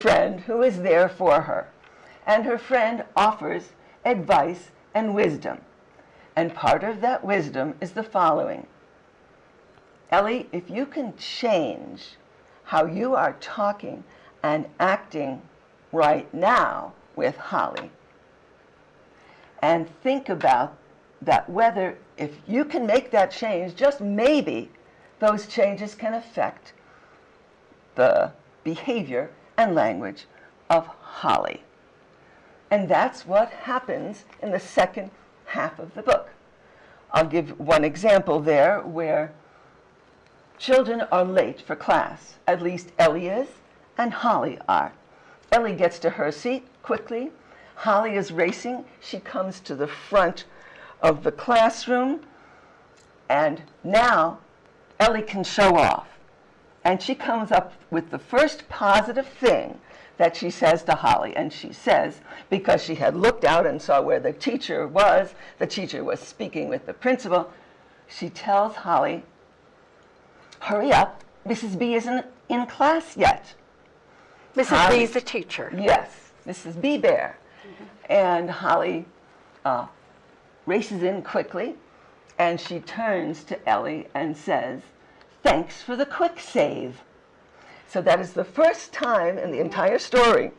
friend who is there for her, and her friend offers advice and wisdom. And part of that wisdom is the following Ellie, if you can change how you are talking and acting right now with Holly, and think about that whether if you can make that change, just maybe those changes can affect the behavior and language of Holly. And that's what happens in the second half of the book. I'll give one example there where children are late for class. At least Ellie is and Holly are. Ellie gets to her seat quickly. Holly is racing. She comes to the front of the classroom. And now Ellie can show off. And she comes up with the first positive thing that she says to Holly. And she says, because she had looked out and saw where the teacher was, the teacher was speaking with the principal, she tells Holly, hurry up, Mrs. B isn't in class yet. Mrs. Holly, B is the teacher. Yes, Mrs. B Bear. Mm-hmm. And Holly uh, races in quickly, and she turns to Ellie and says, thanks for the quick save. So that is the first time in the entire story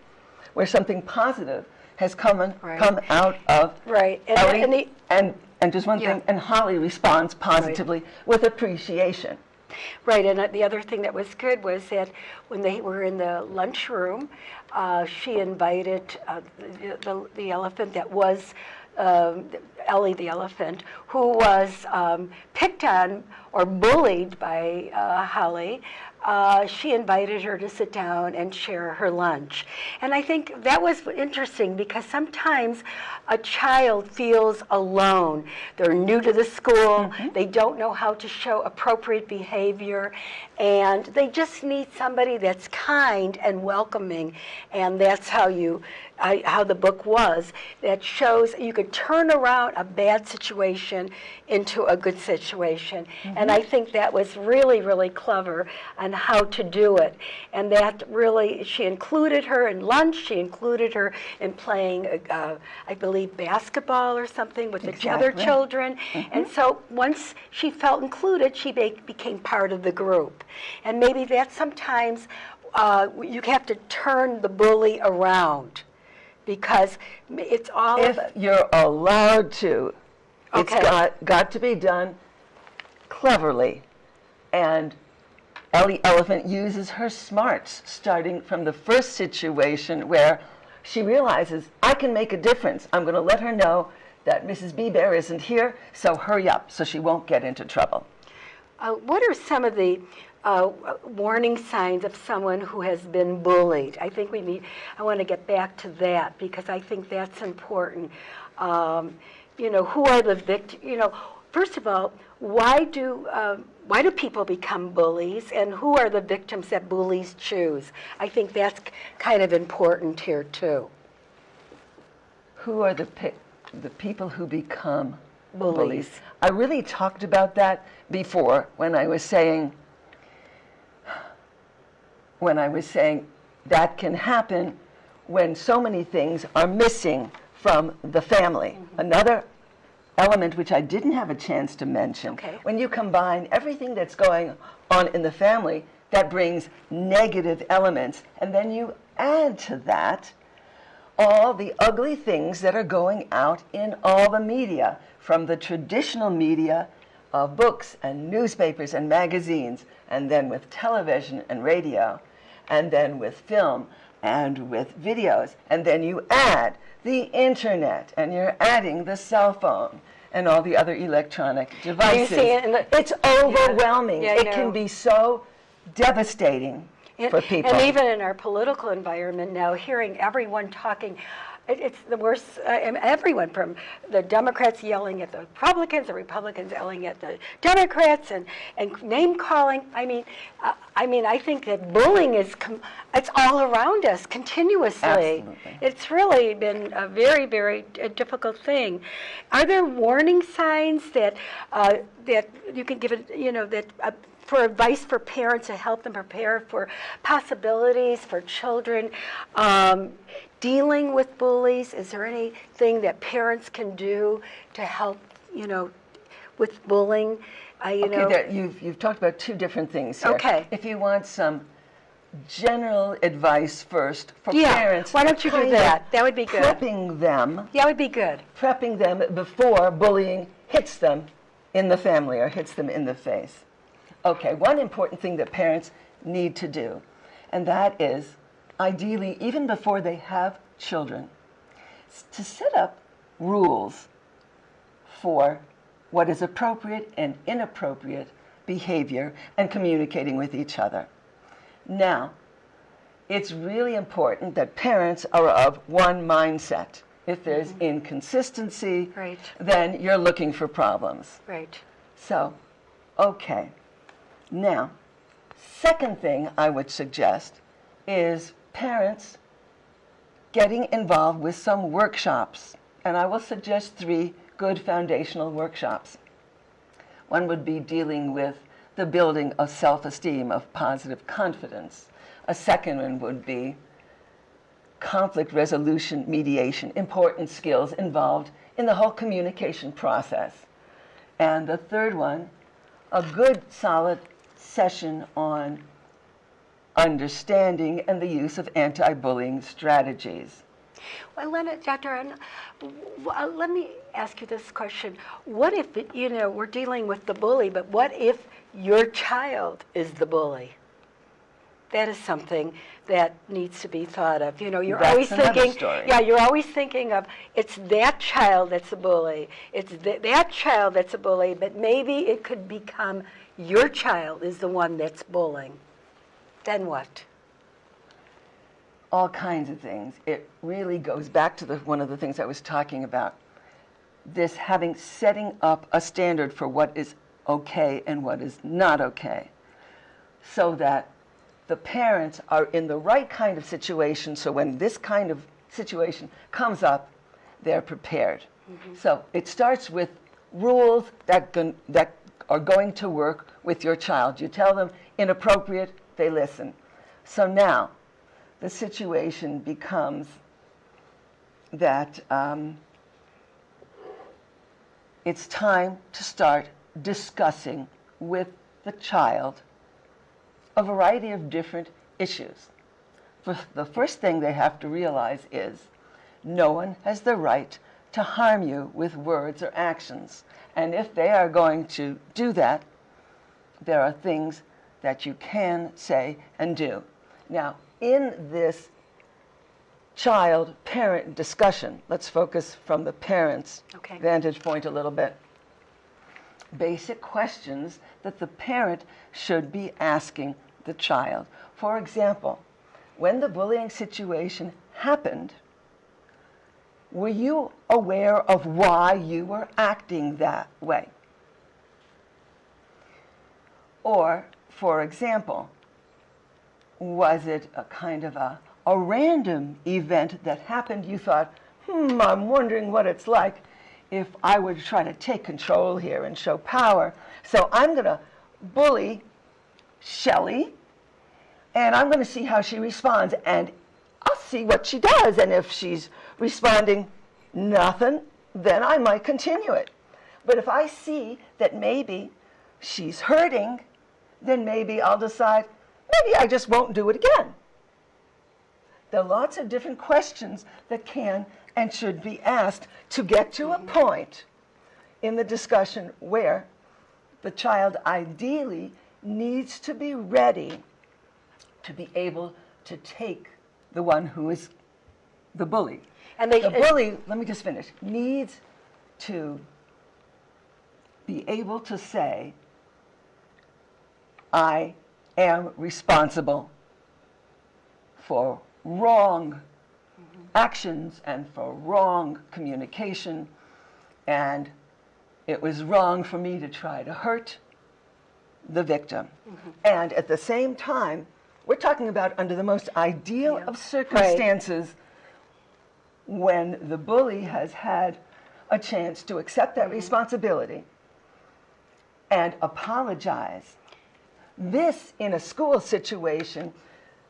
where something positive has come, right. come out of right. and, Ellie. And, the, and, and, just one yeah. thing, and Holly responds positively right. with appreciation. Right, and the other thing that was good was that when they were in the lunchroom, uh, she invited uh, the, the, the, elephant that was um, Ellie the elephant, who was um, picked on or bullied by uh, Holly, uh, she invited her to sit down and share her lunch. And I think that was interesting because sometimes a child feels alone. They're new to the school, mm -hmm. they don't know how to show appropriate behavior, and they just need somebody that's kind and welcoming. And that's how you I, how the book was that shows you could turn around a bad situation into a good situation. Mm -hmm. And I think that was really, really clever on how to do it. And that really, she included her in lunch, she included her in playing, uh, I believe, basketball or something with exactly. the other children. Mm -hmm. And so once she felt included, she be became part of the group. And maybe that sometimes uh, you have to turn the bully around because it's all if you're allowed to okay. it's got got to be done cleverly and Ellie Elephant uses her smarts starting from the first situation where she realizes I can make a difference I'm going to let her know that Mrs. B Bear isn't here so hurry up so she won't get into trouble uh, what are some of the uh, warning signs of someone who has been bullied. I think we need, I want to get back to that because I think that's important. Um, you know, who are the victims, you know, first of all, why do, uh, why do people become bullies and who are the victims that bullies choose? I think that's kind of important here too. Who are the, the people who become bullies. bullies? I really talked about that before when I was saying when I was saying that can happen when so many things are missing from the family. Mm -hmm. Another element which I didn't have a chance to mention, okay. when you combine everything that's going on in the family, that brings negative elements, and then you add to that all the ugly things that are going out in all the media, from the traditional media of books and newspapers and magazines, and then with television and radio, and then with film and with videos. And then you add the internet and you're adding the cell phone and all the other electronic devices. It it's overwhelming. Yeah. Yeah, it can be so devastating for people. And even in our political environment now, hearing everyone talking, it, it's the worst. Uh, everyone from the Democrats yelling at the Republicans, the Republicans yelling at the Democrats, and, and name calling. I mean, uh, I mean, I think that bullying is it's all around us continuously. Absolutely. It's really been a very, very uh, difficult thing. Are there warning signs that uh, that you can give it? You know that uh, for advice for parents to help them prepare for possibilities for children um, dealing with bullies? Is there anything that parents can do to help, you know, with bullying? Uh, you Okay, know, there, you've, you've talked about two different things here. Okay. If you want some general advice first for Yeah, parents. why don't you do that? That would be good. Prepping them, yeah, would be good. prepping them before bullying hits them in the family or hits them in the face. Okay, one important thing that parents need to do, and that is ideally, even before they have children, to set up rules for what is appropriate and inappropriate behavior and communicating with each other. Now, it's really important that parents are of one mindset. If there's mm-hmm. inconsistency, Right. then you're looking for problems. Right. So, okay. Now, second thing I would suggest is parents getting involved with some workshops. And I will suggest three good foundational workshops. One would be dealing with the building of self esteem, of positive confidence. A second one would be conflict resolution, mediation, important skills involved in the whole communication process. And the third one, a good solid session on understanding and the use of anti bullying strategies. Well, Lena, Dr. Ann, w- uh, let me ask you this question. What if, you know, we're dealing with the bully, but what if your child is the bully? That is something that needs to be thought of. You know, you're That's always thinking, story. yeah, you're always thinking of it's that child that's a bully. It's th- that child that's a bully, but maybe it could become your child is the one that's bullying. Then what? all kinds of things. It really goes back to the, one of the things I was talking about. This having setting up a standard for what is okay and what is not okay, so that the parents are in the right kind of situation. So when this kind of situation comes up, they're prepared. Mm-hmm. So it starts with rules that gon- that are going to work with your child. You tell them inappropriate, they listen. So now the situation becomes that um, it's time to start discussing with the child a variety of different issues. The first thing they have to realize is no one has the right to harm you with words or actions. And if they are going to do that, there are things that you can say and do. Now, in this child parent discussion, let's focus from the parent's Okay. vantage point a little bit. Basic questions that the parent should be asking the child. For example, when the bullying situation happened, were you aware of why you were acting that way? Or, for example, was it a kind of a, a random event that happened? You thought, hmm, I'm wondering what it's like if I were to try to take control here and show power. So I'm going to bully Shelley, and I'm going to see how she responds, and I'll see what she does. And if she's responding nothing, then I might continue it. But if I see that maybe she's hurting, then maybe I'll decide, maybe I just won't do it again. There are lots of different questions that can and should be asked to get to a point in the discussion where the child ideally needs to be ready to be able to take the one who is the bully. And they- the bully, let me just finish, needs to be able to say, I am responsible for wrong actions and for wrong communication, and it was wrong for me to try to hurt the victim. Mm-hmm. And at the same time, we're talking about under the most ideal Yeah. of circumstances when the bully has had a chance to accept that mm-hmm. responsibility and apologize. This, in a school situation,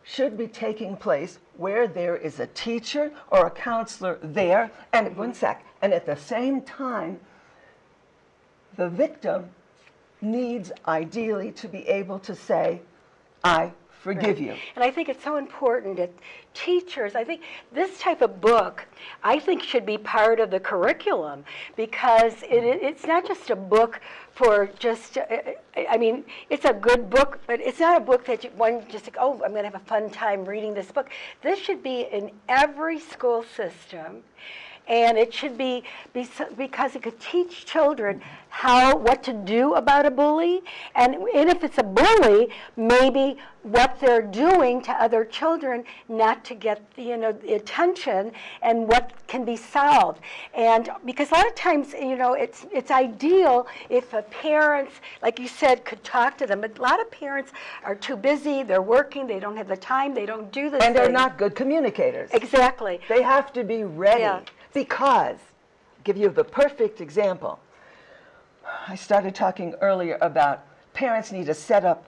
should be taking place where there is a teacher or a counselor there, and one sec, and at the same time, the victim needs ideally to be able to say, I forgive you. And I think it's so important that teachers, I think this type of book, I think should be part of the curriculum because it, it's not just a book for just, uh, I mean, it's a good book, but it's not a book that you, one just, like, oh, I'm going to have a fun time reading this book. This should be in every school system and it should be, be because it could teach children how what to do about a bully. And, and if it's a bully maybe what they're doing to other children not to get the, you know the attention and what can be solved. And because a lot of times you know it's it's ideal if a parents like you said could talk to them. But a lot of parents are too busy they're working they don't have the time they don't do this And they're not good communicators. exactly. They have to be ready. Yeah. Because, give you the perfect example. I started talking earlier about parents need to set up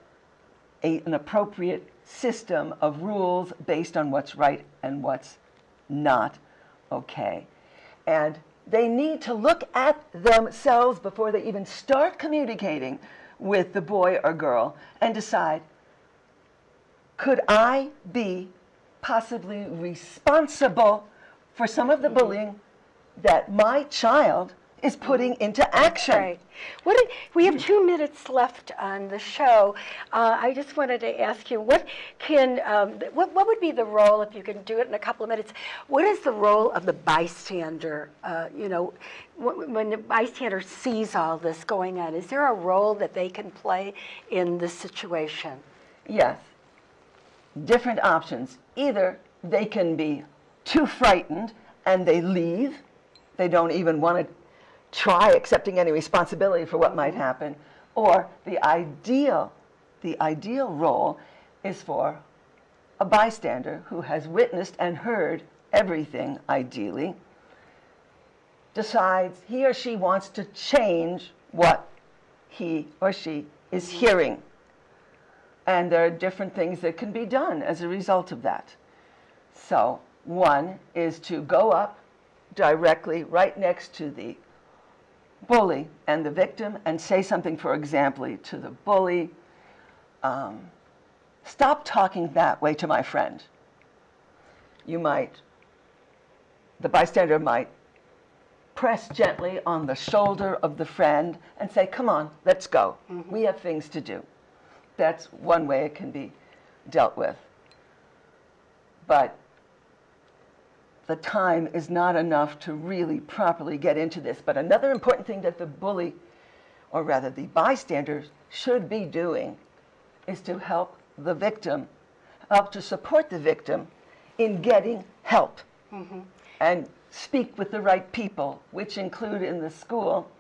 a, an appropriate system of rules based on what's right and what's not okay. And they need to look at themselves before they even start communicating with the boy or girl and decide could I be possibly responsible for some of the bullying that my child is putting into action? Right. What did, we have two minutes left on the show. Uh, I just wanted to ask you, what can, um, what, what would be the role, if you can do it in a couple of minutes, what is the role of the bystander? Uh, you know, wh- when the bystander sees all this going on, is there a role that they can play in this situation? Yes. Different options. Either they can be too frightened and they leave, they don't even want to try accepting any responsibility for what might happen, or the ideal, the ideal role is for a bystander who has witnessed and heard everything, ideally, decides he or she wants to change what he or she is hearing. And there are different things that can be done as a result of that. So, one is to go up directly right next to the bully and the victim and say something, for example, to the bully um, Stop talking that way to my friend. You might, the bystander might press gently on the shoulder of the friend and say, Come on, let's go. We have things to do. That's one way it can be dealt with. But the time is not enough to really properly get into this. But another important thing that the bully, or rather the bystanders, should be doing is to help the victim, help to support the victim in getting help mm-hmm. and speak with the right people, which include in the school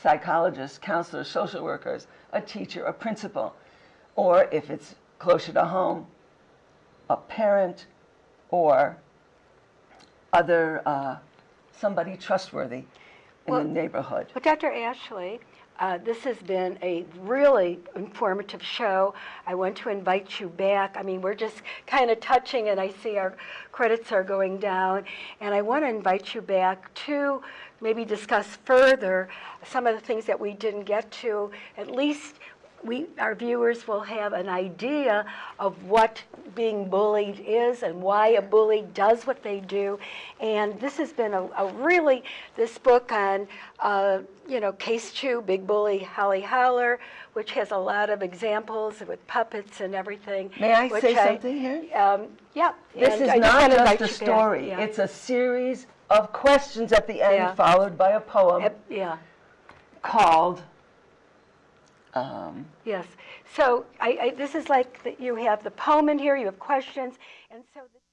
psychologists, counselors, social workers, a teacher, a principal, or if it's closer to home, a parent or other uh, somebody trustworthy in Well- the neighborhood. Well, Dr. Ashley, uh, this has been a really informative show. I want to invite you back. I mean, we're just kind of touching, and I see our credits are going down. And I want to invite you back to maybe discuss further some of the things that we didn't get to. At least we, our viewers will have an idea of what being bullied is and why a bully does what they do. And this has been a, a really, this book on, uh, you know, Case 2, Big Bully Holly Howler, which has a lot of examples with puppets and everything. May I say something here? Um, yeah. This is I not wanna just a story. Yeah. It's a series of questions at the end, Yeah. followed by a poem Yeah. called. Um, Yes. So I, I, this is like that you have the poem in here, you have questions, and so. The